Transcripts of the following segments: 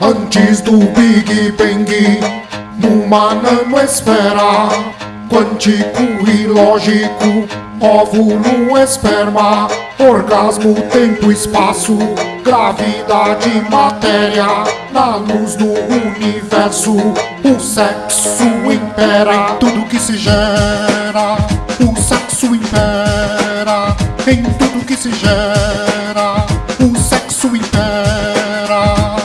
Antes do Big Bang, numa nanoesfera, quântico e lógico, óvulo, esperma, orgasmo, tempo, espaço, gravidade, matéria, na luz do universo, o sexo impera, tudo que se gera, o sexo impera, em tudo que se gera, o sexo impera.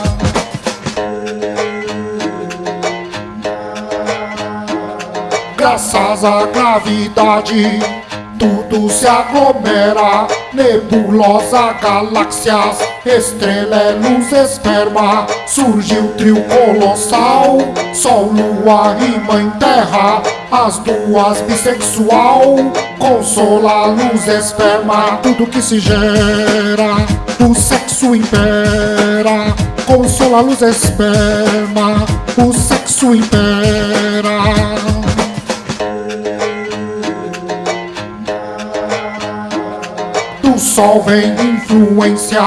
Graças à gravidade, tudo se aglomera. Nebulosa, galáxias, estrela, é luz, esperma. Surge o trio colossal, Sol, Lua e Mãe Terra. As duas bissexual, consola, luz, esperma. Tudo que se gera, o sexo impera. Consola, luz, esperma. O sexo impera. Vem influência,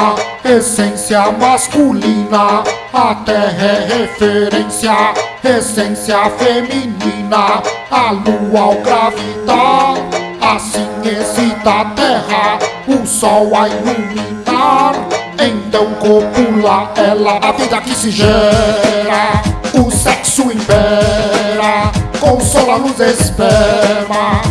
essência masculina. A terra é referência, essência feminina. A lua ao gravitar, assim excita a terra. O sol a iluminar, então copula ela. A vida que se gera, o sexo impera. Consola, luz, esperma,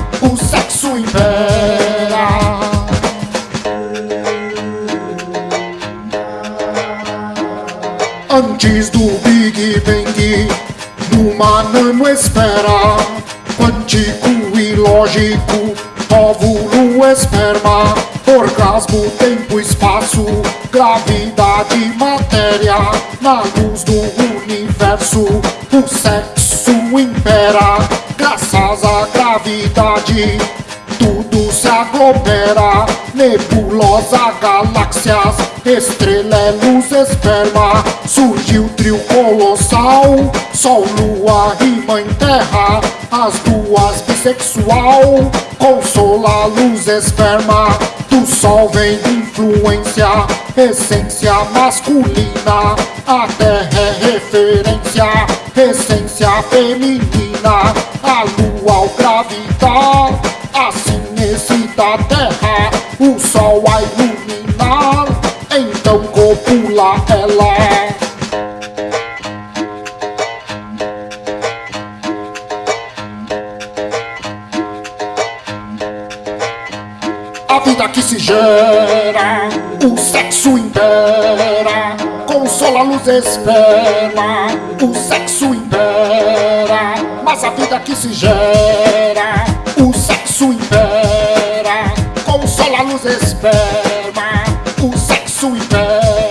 Antes do Big Bang, numa nanoesfera, quântico e lógico, óvulo, esperma, orgasmo, tempo, espaço, gravidade, matéria, na luz do universo, o sexo impera, graças à gravidade, aglomera, nebulosa, galáxias, estrela, luz, esperma, surgiu o trio colossal, Sol, Lua e Mãe Terra, as duas bissexual, consola, luz, esperma, do Sol vem influência, essência masculina, a Terra é referência, essência feminina, a Lua gravitar, assim excita a Terra, o Sol a iluminar, então copula ela. A vida que se gera, o sexo impera, consola, luz, esperma, o sexo impera, mas a vida que se gera, thơ